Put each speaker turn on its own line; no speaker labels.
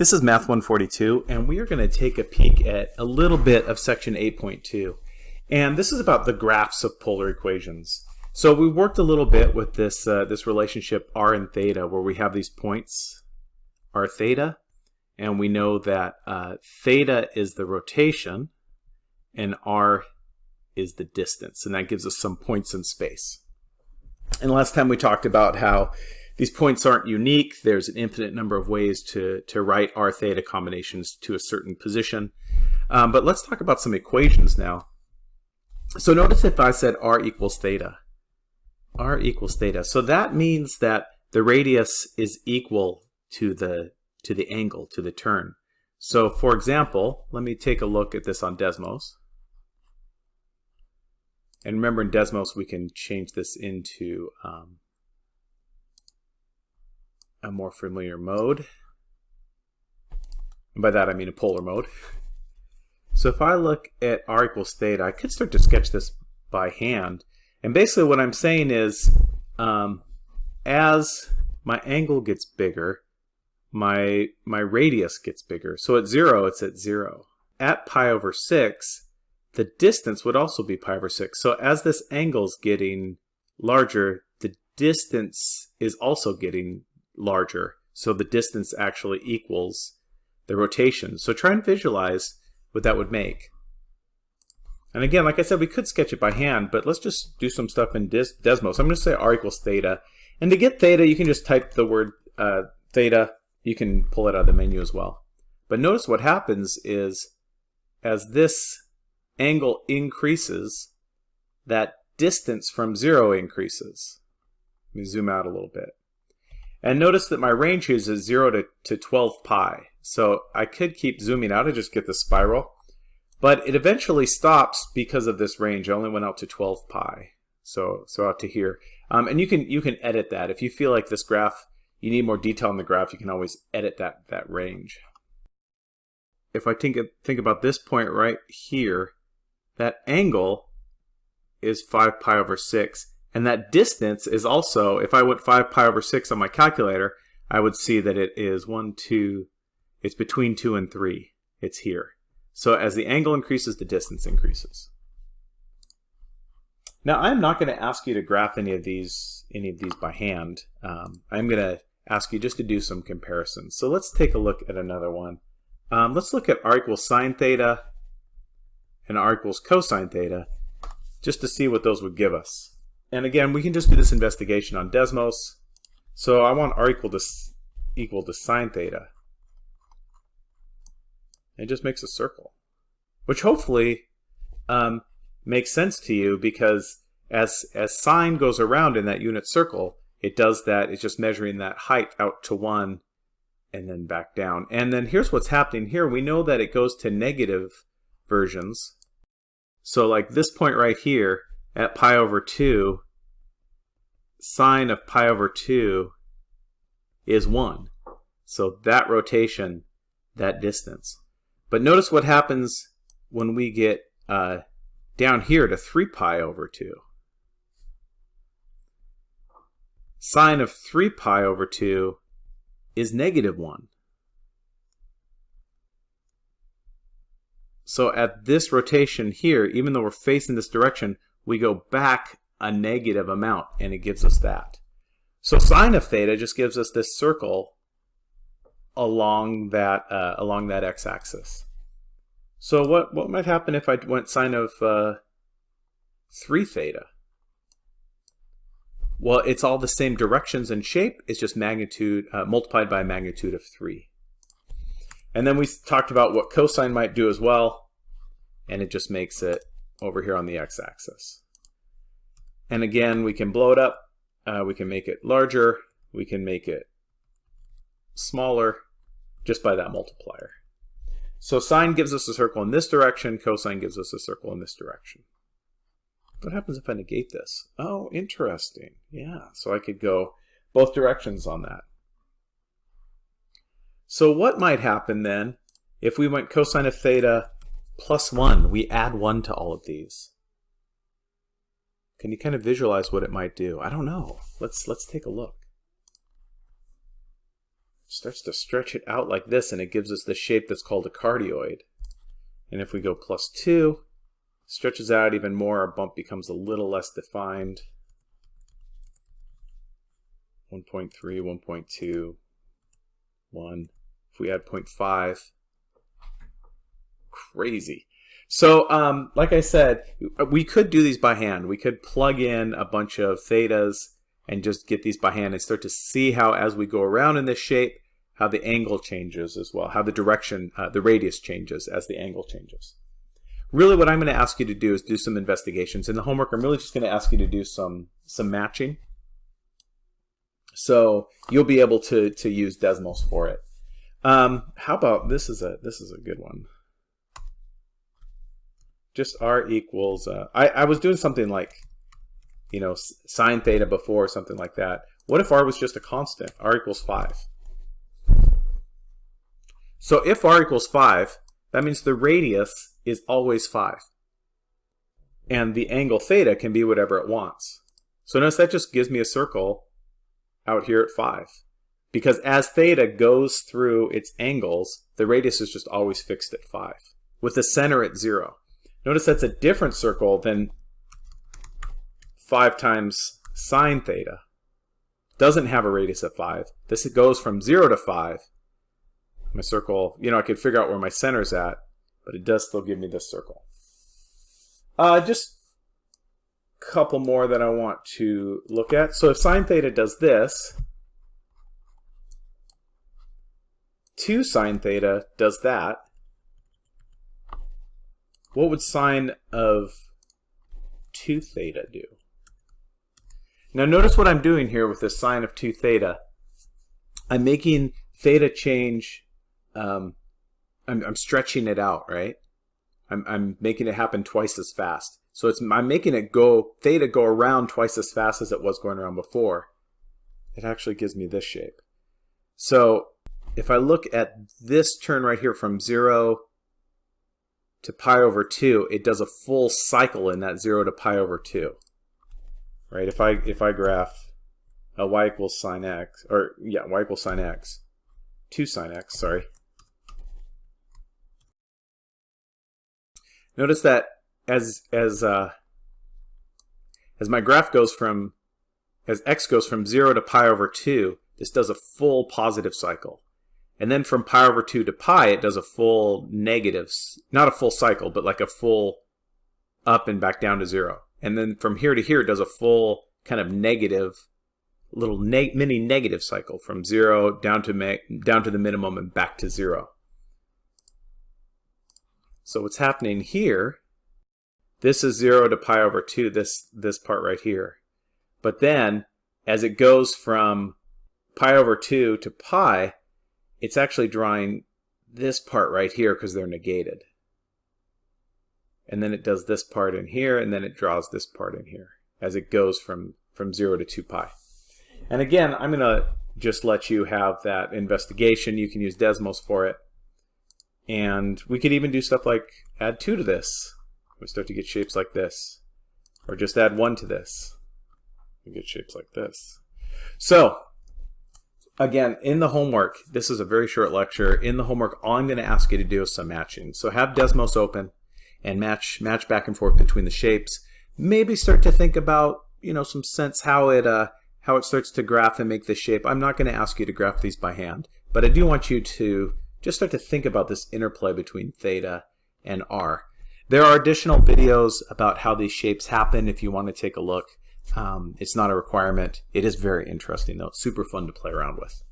This is Math 142, and we are going to take a peek at a little bit of section 8.2. And this is about the graphs of polar equations. So we worked a little bit with this, uh, this relationship r and theta, where we have these points, r theta, and we know that uh, theta is the rotation, and r is the distance, and that gives us some points in space. And last time we talked about how these points aren't unique. There's an infinite number of ways to, to write r theta combinations to a certain position. Um, but let's talk about some equations now. So notice if I said r equals theta. r equals theta. So that means that the radius is equal to the, to the angle, to the turn. So for example, let me take a look at this on Desmos. And remember in Desmos we can change this into um, a more familiar mode. And by that I mean a polar mode. So if I look at r equals theta, I could start to sketch this by hand. And basically what I'm saying is, um, as my angle gets bigger, my, my radius gets bigger. So at 0, it's at 0. At pi over 6, the distance would also be pi over 6. So as this angle is getting larger, the distance is also getting larger. So the distance actually equals the rotation. So try and visualize what that would make. And again, like I said, we could sketch it by hand, but let's just do some stuff in Des Desmos. I'm going to say r equals theta. And to get theta, you can just type the word uh, theta. You can pull it out of the menu as well. But notice what happens is as this angle increases, that distance from zero increases. Let me zoom out a little bit. And notice that my range here is 0 to, to 12 pi. So I could keep zooming out and just get the spiral. But it eventually stops because of this range. I only went out to 12 pi. So, so out to here. Um, and you can, you can edit that. If you feel like this graph, you need more detail in the graph, you can always edit that, that range. If I think, think about this point right here, that angle is 5 pi over 6. And that distance is also, if I went 5 pi over 6 on my calculator, I would see that it is 1, 2, it's between 2 and 3. It's here. So as the angle increases, the distance increases. Now I'm not going to ask you to graph any of these any of these by hand. Um, I'm going to ask you just to do some comparisons. So let's take a look at another one. Um, let's look at r equals sine theta and r equals cosine theta just to see what those would give us. And again, we can just do this investigation on Desmos. So I want r equal to equal to sine theta. It just makes a circle, which hopefully um, makes sense to you because as as sine goes around in that unit circle, it does that. It's just measuring that height out to one and then back down. And then here's what's happening here. We know that it goes to negative versions. So like this point right here, at pi over 2, sine of pi over 2 is 1. So that rotation, that distance. But notice what happens when we get uh, down here to 3 pi over 2. Sine of 3 pi over 2 is negative 1. So at this rotation here, even though we're facing this direction, we go back a negative amount, and it gives us that. So sine of theta just gives us this circle along that uh, along that x-axis. So what what might happen if I went sine of uh, 3 theta? Well, it's all the same directions and shape. It's just magnitude uh, multiplied by a magnitude of 3. And then we talked about what cosine might do as well, and it just makes it over here on the x-axis. And again, we can blow it up. Uh, we can make it larger. We can make it smaller just by that multiplier. So sine gives us a circle in this direction. Cosine gives us a circle in this direction. What happens if I negate this? Oh, interesting. Yeah, so I could go both directions on that. So what might happen then if we went cosine of theta plus 1? We add 1 to all of these. Can you kind of visualize what it might do? I don't know. Let's let's take a look. starts to stretch it out like this and it gives us the shape that's called a cardioid. And if we go plus 2, stretches out even more, our bump becomes a little less defined. 1.3, 1.2, 1. If we add 0.5, crazy. So, um, like I said, we could do these by hand. We could plug in a bunch of thetas and just get these by hand and start to see how, as we go around in this shape, how the angle changes as well, how the direction, uh, the radius changes as the angle changes. Really what I'm going to ask you to do is do some investigations. In the homework, I'm really just going to ask you to do some, some matching. So you'll be able to, to use Desmos for it. Um, how about, this is a, this is a good one just r equals, uh, I, I was doing something like, you know, sine theta before, something like that. What if r was just a constant? r equals 5. So if r equals 5, that means the radius is always 5. And the angle theta can be whatever it wants. So notice that just gives me a circle out here at 5. Because as theta goes through its angles, the radius is just always fixed at 5, with the center at 0. Notice that's a different circle than 5 times sine theta. Doesn't have a radius of 5. This goes from 0 to 5. My circle, you know, I could figure out where my center's at, but it does still give me this circle. Uh, just a couple more that I want to look at. So if sine theta does this, 2 sine theta does that, what would sine of 2 theta do? Now notice what I'm doing here with this sine of 2 theta. I'm making theta change, um, I'm, I'm stretching it out, right? I'm, I'm making it happen twice as fast. So it's I'm making it go, theta go around twice as fast as it was going around before. It actually gives me this shape. So if I look at this turn right here from 0 to pi over 2, it does a full cycle in that 0 to pi over 2. Right? If I if I graph a y equals sine x, or yeah, y equals sine x, 2 sine x, sorry. Notice that as as uh, as my graph goes from as x goes from 0 to pi over 2, this does a full positive cycle. And then from pi over 2 to pi, it does a full negative, not a full cycle, but like a full up and back down to 0. And then from here to here, it does a full kind of negative, little mini negative cycle from 0 down to, down to the minimum and back to 0. So what's happening here, this is 0 to pi over 2, this, this part right here. But then, as it goes from pi over 2 to pi, it's actually drawing this part right here because they're negated. And then it does this part in here, and then it draws this part in here as it goes from, from 0 to 2 pi. And again, I'm going to just let you have that investigation. You can use Desmos for it. And we could even do stuff like add 2 to this. We start to get shapes like this. Or just add 1 to this. We get shapes like this. So again, in the homework, this is a very short lecture. In the homework, all I'm going to ask you to do is some matching. So have Desmos open and match match back and forth between the shapes. Maybe start to think about, you know, some sense how it uh, how it starts to graph and make the shape. I'm not going to ask you to graph these by hand, but I do want you to just start to think about this interplay between theta and r. There are additional videos about how these shapes happen if you want to take a look. Um, it's not a requirement. It is very interesting though. It's super fun to play around with.